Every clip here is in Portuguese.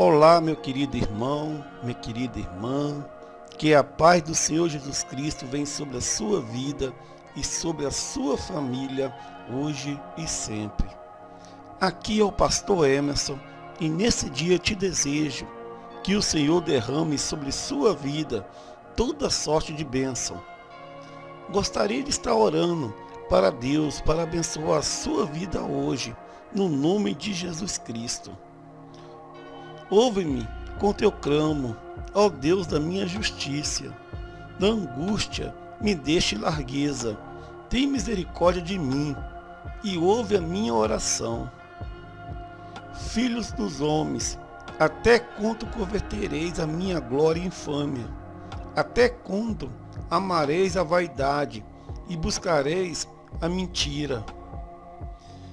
Olá, meu querido irmão, minha querida irmã, que a paz do Senhor Jesus Cristo vem sobre a sua vida e sobre a sua família, hoje e sempre. Aqui é o pastor Emerson e nesse dia te desejo que o Senhor derrame sobre sua vida toda sorte de bênção. Gostaria de estar orando para Deus, para abençoar a sua vida hoje, no nome de Jesus Cristo. Ouve-me com teu clamo, ó Deus da minha justiça. Da angústia me deixe largueza. Tem misericórdia de mim e ouve a minha oração. Filhos dos homens, até quando convertereis a minha glória infâmia? Até quando amareis a vaidade e buscareis a mentira?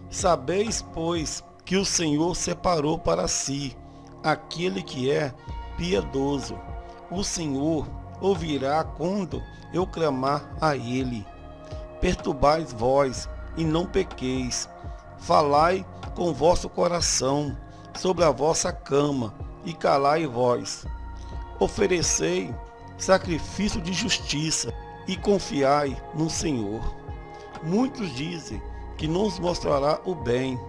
Sabeis, pois, que o Senhor separou para si aquele que é piedoso. O Senhor ouvirá quando eu clamar a ele. Perturbais vós e não pequeis. Falai com vosso coração sobre a vossa cama e calai vós. Oferecei sacrifício de justiça e confiai no Senhor. Muitos dizem que nos mostrará o bem.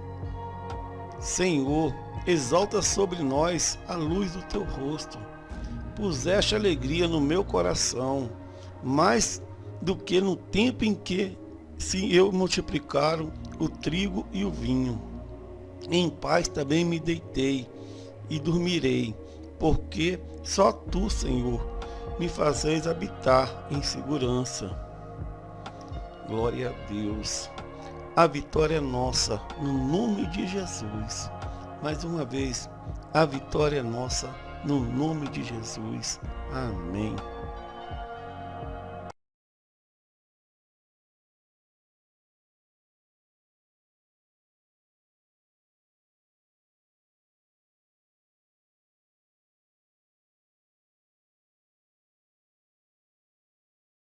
Senhor, exalta sobre nós a luz do teu rosto. Puseste alegria no meu coração, mais do que no tempo em que se eu multiplicaram o trigo e o vinho. Em paz também me deitei e dormirei, porque só tu, Senhor, me fazeis habitar em segurança. Glória a Deus. A vitória é nossa, no nome de Jesus. Mais uma vez, a vitória é nossa, no nome de Jesus. Amém.